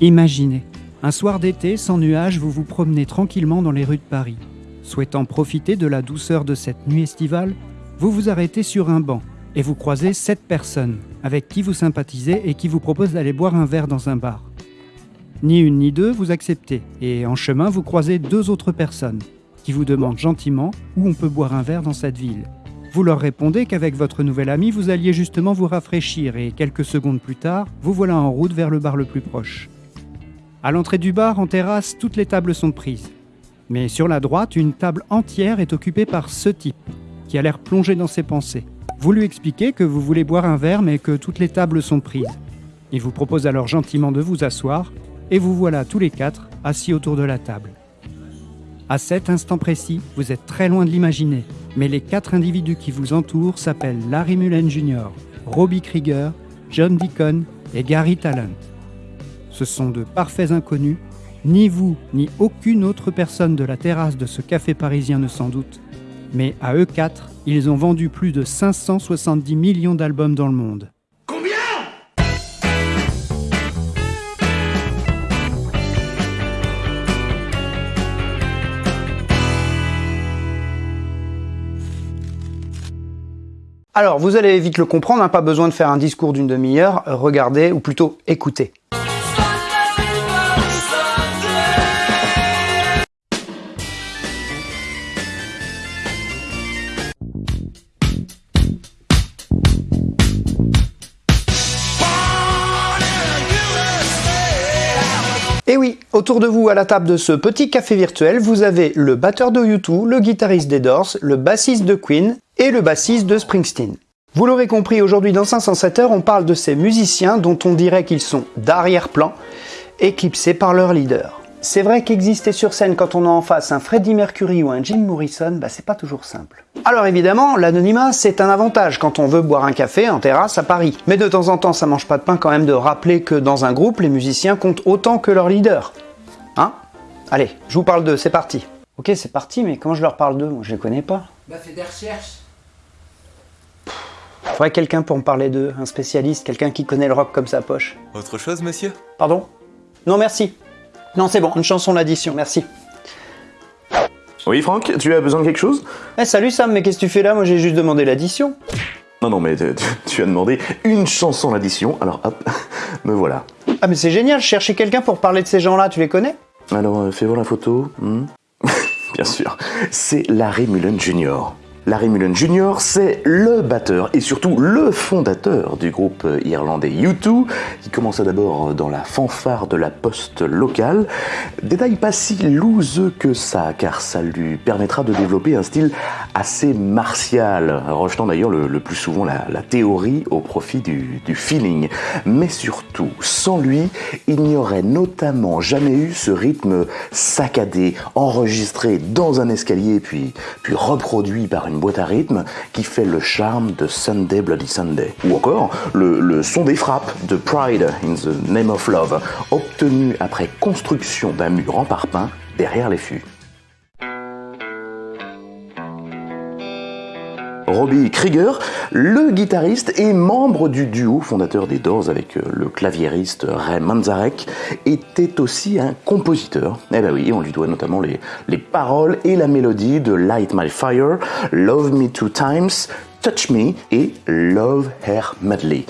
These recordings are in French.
Imaginez, un soir d'été, sans nuages, vous vous promenez tranquillement dans les rues de Paris. Souhaitant profiter de la douceur de cette nuit estivale, vous vous arrêtez sur un banc et vous croisez sept personnes avec qui vous sympathisez et qui vous proposent d'aller boire un verre dans un bar. Ni une ni deux, vous acceptez, et en chemin, vous croisez deux autres personnes qui vous demandent gentiment où on peut boire un verre dans cette ville. Vous leur répondez qu'avec votre nouvel ami, vous alliez justement vous rafraîchir, et quelques secondes plus tard, vous voilà en route vers le bar le plus proche. À l'entrée du bar, en terrasse, toutes les tables sont prises. Mais sur la droite, une table entière est occupée par ce type, qui a l'air plongé dans ses pensées. Vous lui expliquez que vous voulez boire un verre mais que toutes les tables sont prises. Il vous propose alors gentiment de vous asseoir et vous voilà tous les quatre assis autour de la table. À cet instant précis, vous êtes très loin de l'imaginer, mais les quatre individus qui vous entourent s'appellent Larry Mullen Jr., Robbie Krieger, John Deacon et Gary Talent. Ce sont de parfaits inconnus, ni vous ni aucune autre personne de la terrasse de ce café parisien ne s'en doute, mais à eux quatre, ils ont vendu plus de 570 millions d'albums dans le monde. Combien? Alors, vous allez vite le comprendre, hein, pas besoin de faire un discours d'une demi-heure, regardez, ou plutôt écoutez. Autour de vous à la table de ce petit café virtuel, vous avez le batteur de U2, le guitariste des Doors, le bassiste de Queen et le bassiste de Springsteen. Vous l'aurez compris, aujourd'hui dans 507 heures, on parle de ces musiciens dont on dirait qu'ils sont d'arrière-plan, éclipsés par leur leader. C'est vrai qu'exister sur scène quand on a en face un Freddie Mercury ou un Jim Morrison, bah c'est pas toujours simple. Alors évidemment, l'anonymat c'est un avantage quand on veut boire un café en terrasse à Paris. Mais de temps en temps, ça mange pas de pain quand même de rappeler que dans un groupe, les musiciens comptent autant que leur leader. Allez, je vous parle d'eux, c'est parti. Ok, c'est parti, mais comment je leur parle d'eux? Moi je les connais pas. Bah fais des recherches. Faudrait quelqu'un pour me parler d'eux, un spécialiste, quelqu'un qui connaît le rock comme sa poche. Autre chose, monsieur? Pardon? Non merci. Non c'est bon, une chanson d'addition, merci. Oui, Franck, tu as besoin de quelque chose? Eh salut Sam, mais qu'est-ce que tu fais là? Moi j'ai juste demandé l'addition. Non, non, mais tu, tu as demandé une chanson d'addition, alors hop, me voilà. Ah mais c'est génial, je cherchais quelqu'un pour parler de ces gens-là, tu les connais? Alors, euh, fais voir la photo. hmm Bien sûr, c'est Larry Mullen Jr. Larry Mullen Jr., c'est le batteur et surtout le fondateur du groupe irlandais U2, qui commença d'abord dans la fanfare de la poste locale. Détail pas si louseux que ça, car ça lui permettra de développer un style assez martial, rejetant d'ailleurs le, plus souvent la, théorie au profit du, du feeling. Mais surtout, sans lui, il n'y aurait notamment jamais eu ce rythme saccadé, enregistré dans un escalier puis, puis reproduit par une boîte à rythme qui fait le charme de Sunday Bloody Sunday. Ou encore le, le son des frappes de Pride in the Name of Love, obtenu après construction d'un mur en parpaing derrière les fûts. Robbie Krieger, le guitariste et membre du duo fondateur des Doors avec euh, le claviériste Ray Manzarek, était aussi un compositeur. Eh ben oui, on lui doit notamment les, les paroles et la mélodie de Light My Fire, Love Me Two Times, Touch Me et Love Her Madly.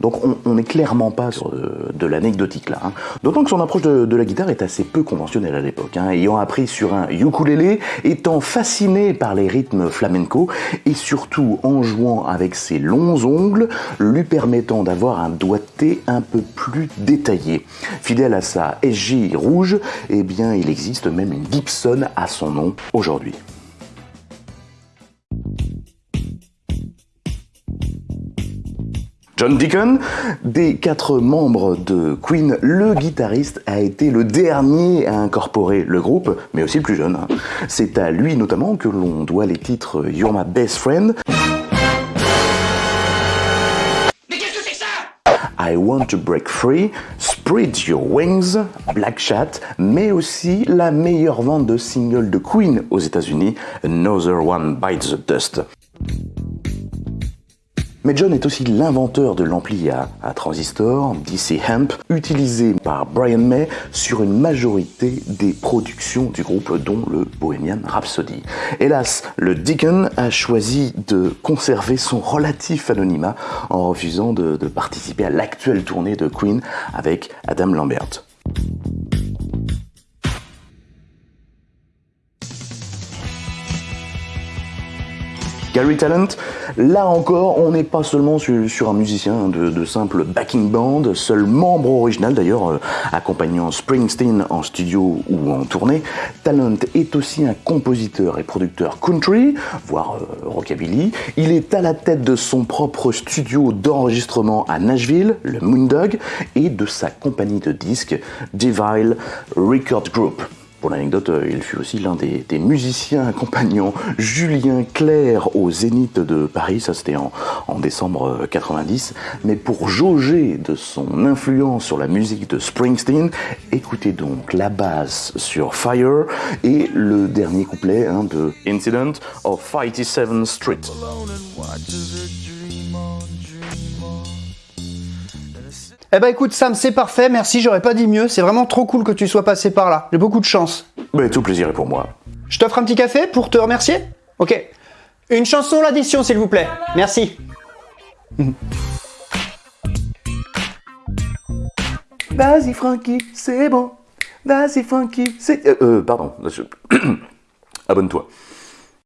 Donc on n'est clairement pas sur de, de l'anecdotique là. hein. D'autant que son approche de, de la guitare est assez peu conventionnelle à l'époque. hein. Ayant appris sur un ukulélé, étant fasciné par les rythmes flamenco et surtout en jouant avec ses longs ongles, lui permettant d'avoir un doigté un peu plus détaillé. Fidèle à sa SJ rouge, eh bien il existe même une Gibson à son nom aujourd'hui. John Deacon, des quatre membres de Queen, le guitariste a été le dernier à incorporer le groupe, mais aussi le plus jeune. C'est à lui notamment que l'on doit les titres You're My Best Friend, Mais qu'est-ce que c'est que ça? I Want to Break Free, Spread Your Wings, Black Chat, mais aussi la meilleure vente de singles de Queen aux États-Unis, Another One Bites the Dust. Mais John est aussi l'inventeur de l'ampli à, transistor DC Amp, utilisé par Brian May sur une majorité des productions du groupe, dont le Bohemian Rhapsody. Hélas, le Deacon a choisi de conserver son relatif anonymat en refusant de participer à l'actuelle tournée de Queen avec Adam Lambert. Gary Talent, là encore, on n'est pas seulement sur, un musicien de, simple backing band, seul membre original d'ailleurs, euh, accompagnant Springsteen en studio ou en tournée. Talent est aussi un compositeur et producteur country, voire euh, rockabilly. Il est à la tête de son propre studio d'enregistrement à Nashville, le Moondog, et de sa compagnie de disques, Devile Record Group. Pour l'anecdote, il fut aussi l'un des, musiciens accompagnant Julien Clerc au Zénith de Paris, ça c'était en, en, décembre 90. Mais pour jauger de son influence sur la musique de Springsteen, écoutez donc la basse sur Fire et le dernier couplet hein, de Incident of 57 Street. Eh ben écoute Sam, c'est parfait, merci, j'aurais pas dit mieux, c'est vraiment trop cool que tu sois passé par là, j'ai beaucoup de chance. Mais tout plaisir est pour moi. Je t'offre un petit café pour te remercier? Ok. Une chanson l'addition s'il vous plaît, merci. Vas-y Frankie, c'est bon. Vas-y Frankie, c'est... Euh, euh, pardon, abonne-toi.